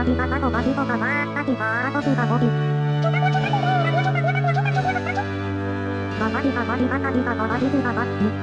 おばびがさとばびとかばーったきばーときがぼび。ばばびがばびがたびがばばびびがばっち。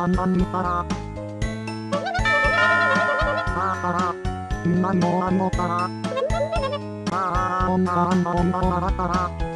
看板見たら。ああから。今のあのから。ああ、女あんな女を洗ったら。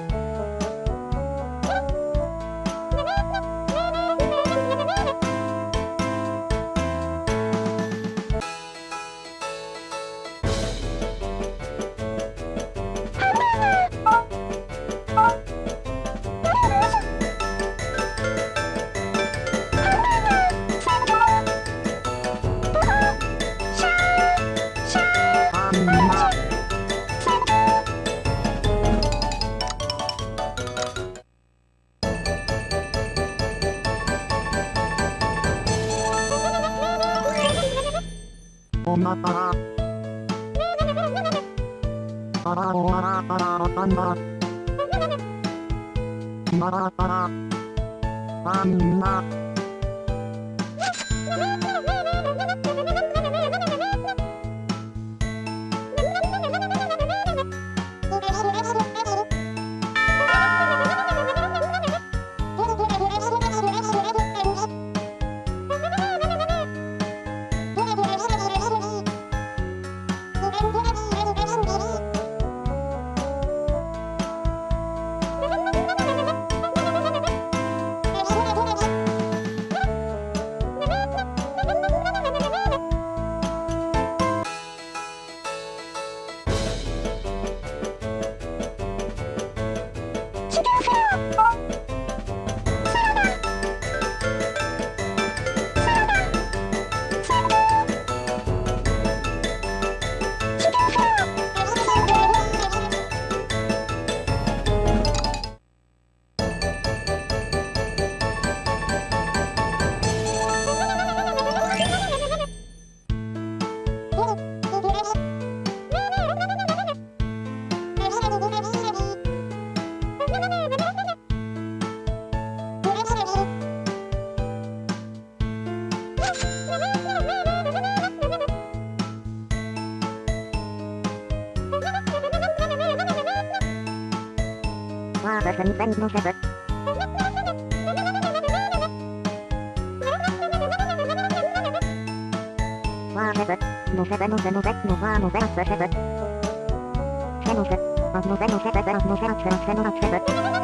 わあ、バスに線のせぶ。わあ、せぶ。のせべのせのべのわあのせあせせぶ。せのせ。あのせのせべべあのせあせあせのあせぶ。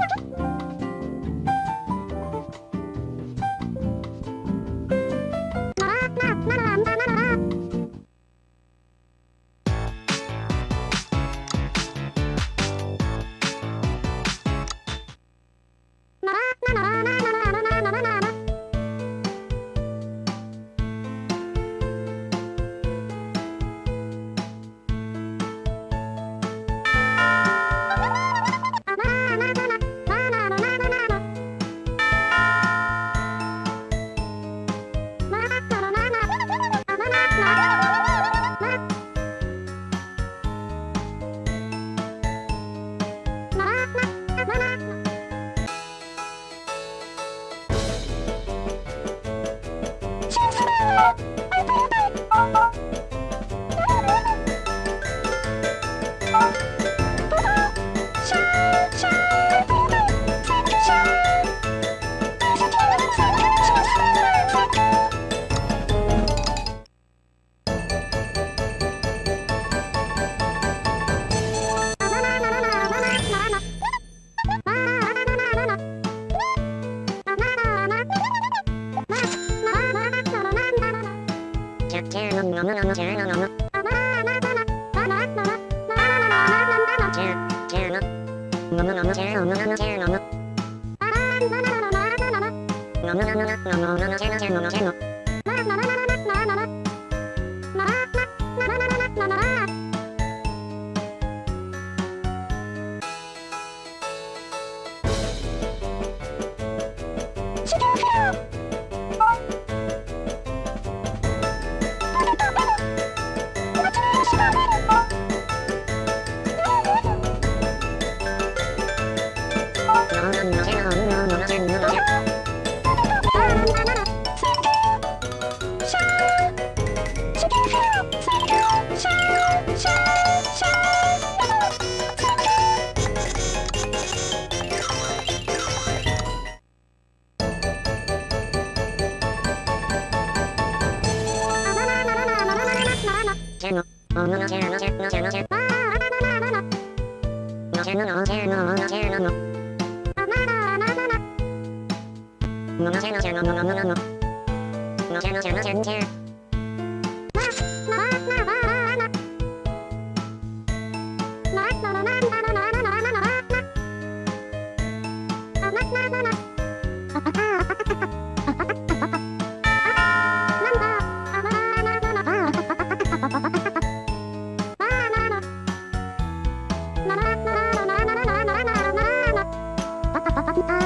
お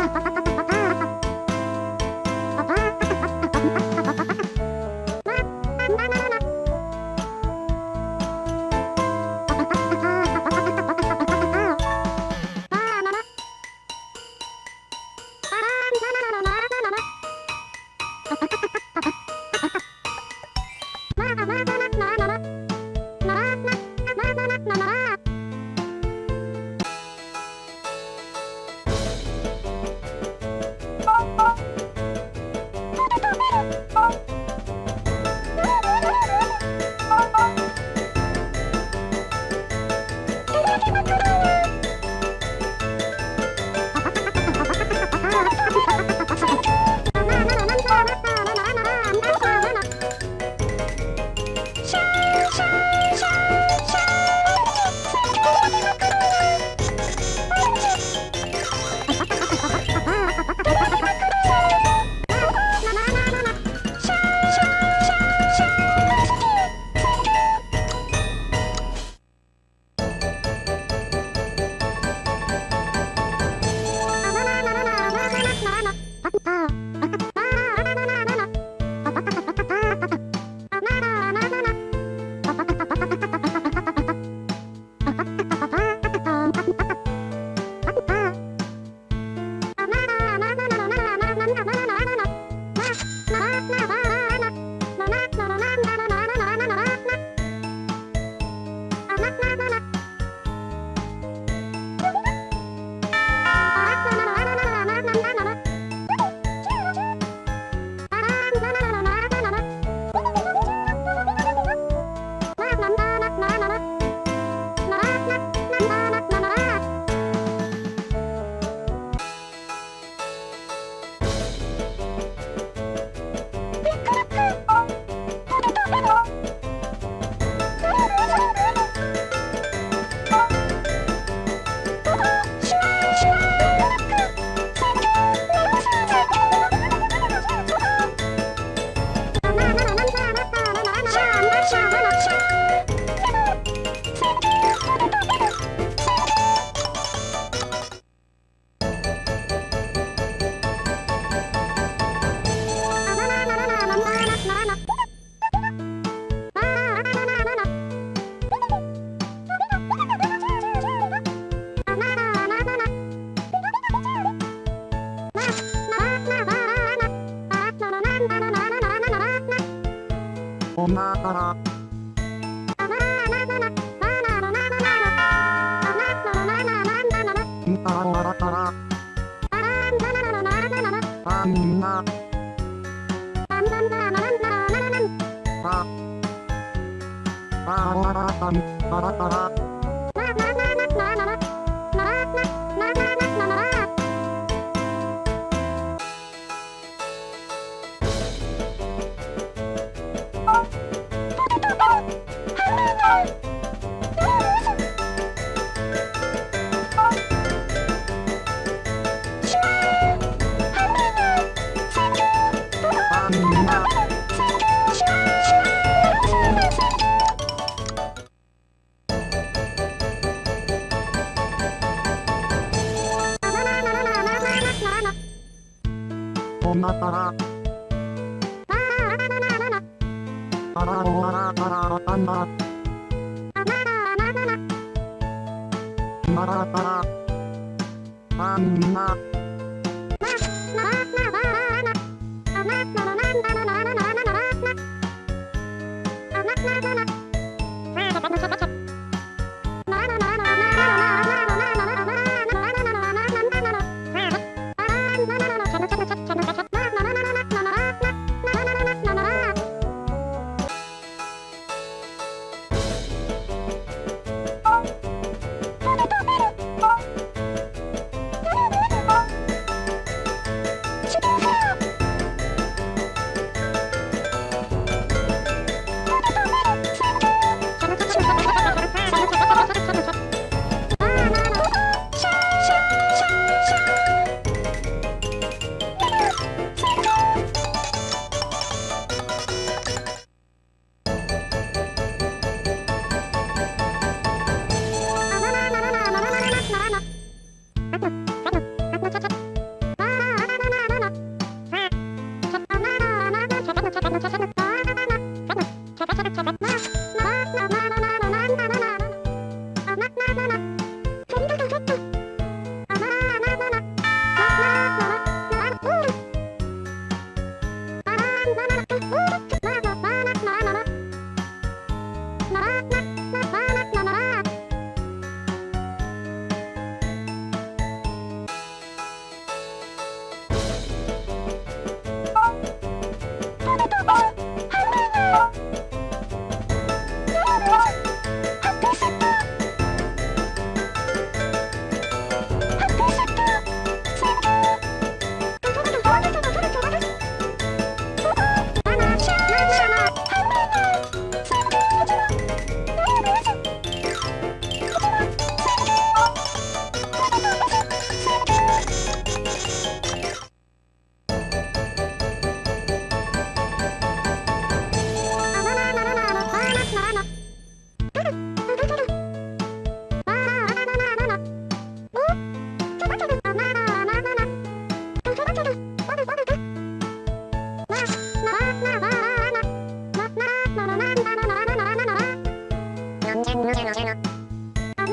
の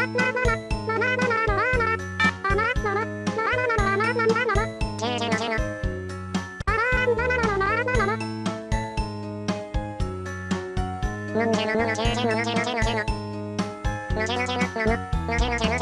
んじゃのののじゅうじゅののじゅのじゅのじゅののじゅのじゅののののじゅのじゅの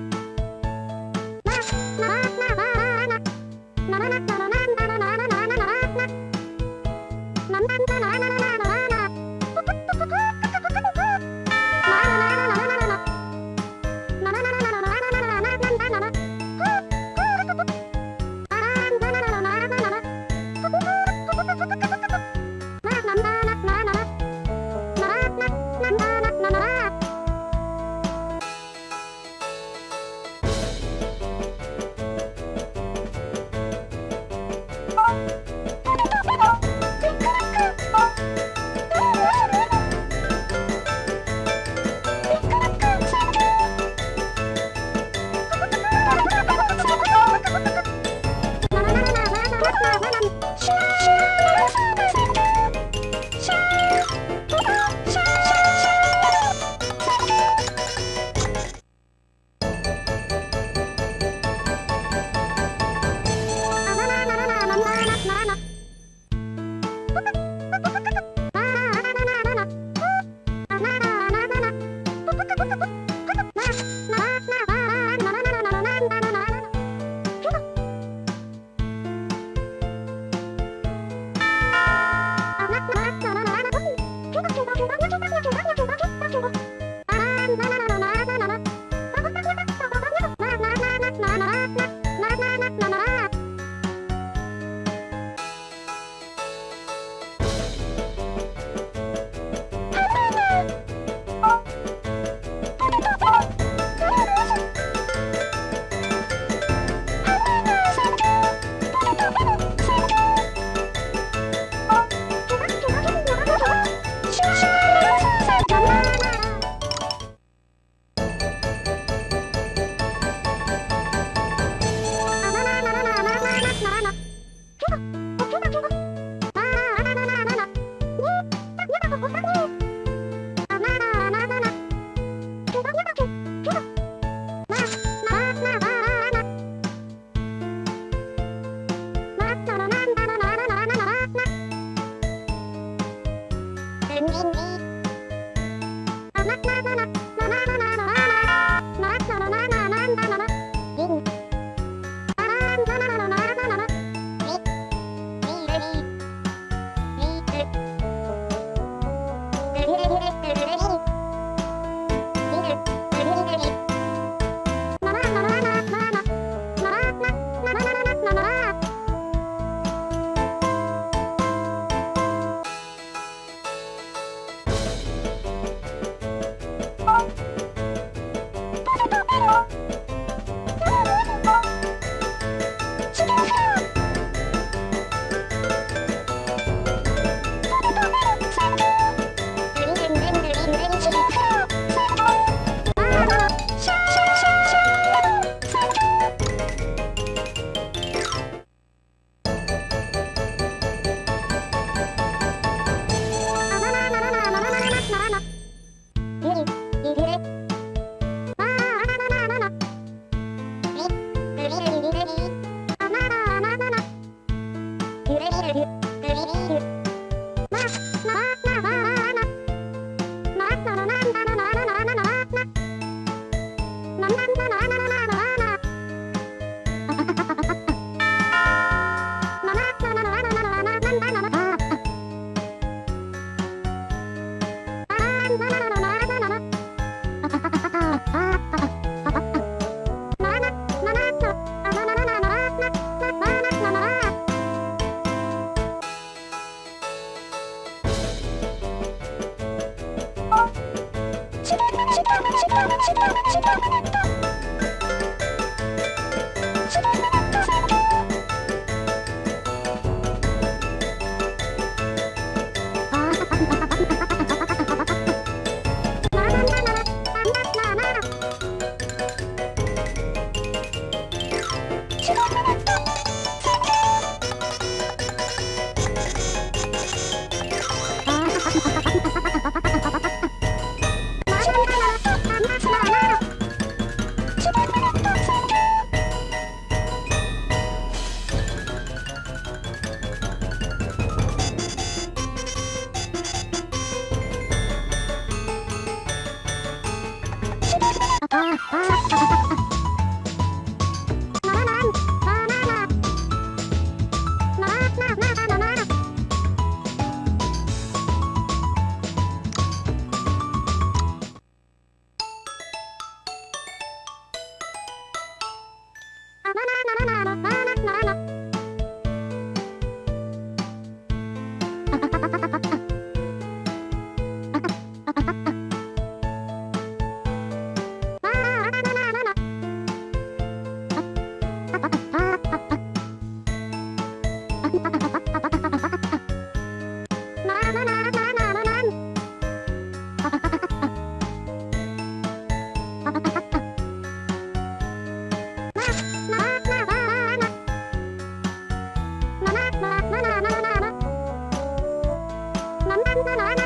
nói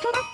トラ